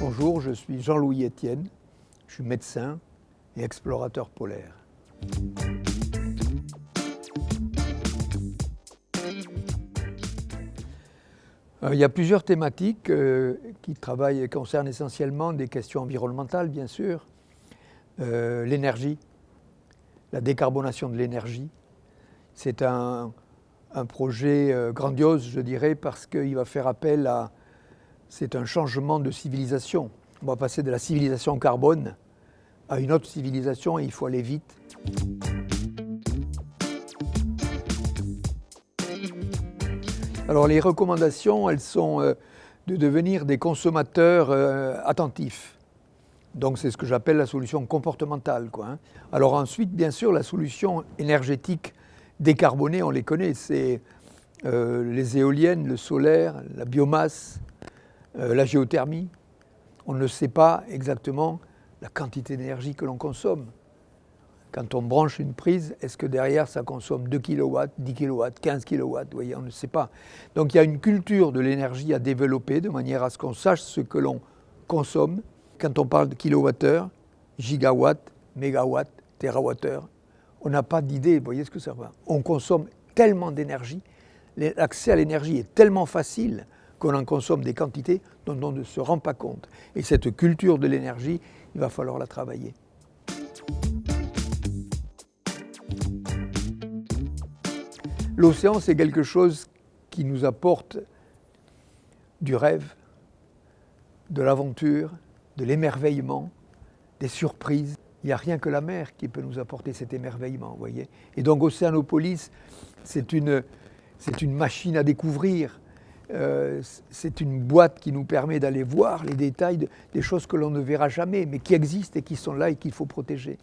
Bonjour, je suis Jean-Louis Etienne, je suis médecin et explorateur polaire. Euh, il y a plusieurs thématiques euh, qui travaillent et concernent essentiellement des questions environnementales, bien sûr, euh, l'énergie, la décarbonation de l'énergie. C'est un, projet grandiose, je dirais, parce qu'il va faire appel à... C'est un changement de civilisation. On va passer de la civilisation carbone à une autre civilisation et il faut aller vite. Alors les recommandations, elles sont euh, de devenir des consommateurs euh, attentifs. Donc c'est ce que j'appelle la solution comportementale. Hein. Alors ensuite, bien sûr, la solution énergétique décarbonée, on les connaît, c'est euh, les éoliennes, le solaire, la biomasse, la géothermie. On ne sait pas exactement la quantité d'énergie que l'on consomme. Quand on branche une prise, est-ce que derrière ça consomme 2 kW, 10 kW, 15 kW Vous voyez, on ne sait pas. Donc il y a une culture de l'énergie à développer de manière à ce qu'on sache ce que l'on consomme. Quand on parle de kilowattheure, gigawatt, mégawatt, térawattheure, on n'a pas d'idée, voyez ce que ça va. On consomme tellement d'énergie, l'accès à l'énergie est tellement facile qu'on en consomme des quantités dont on ne se rend pas compte. Et cette culture de l'énergie, il va falloir la travailler. L'océan, c'est quelque chose qui nous apporte du rêve, de l'aventure, de l'émerveillement, des surprises. Il n'y a rien que la mer qui peut nous apporter cet émerveillement, voyez. Et donc Océanopolis, c'est une, une machine à découvrir, euh, c'est une boîte qui nous permet d'aller voir les détails des choses que l'on ne verra jamais, mais qui existent et qui sont là et qu'il faut protéger.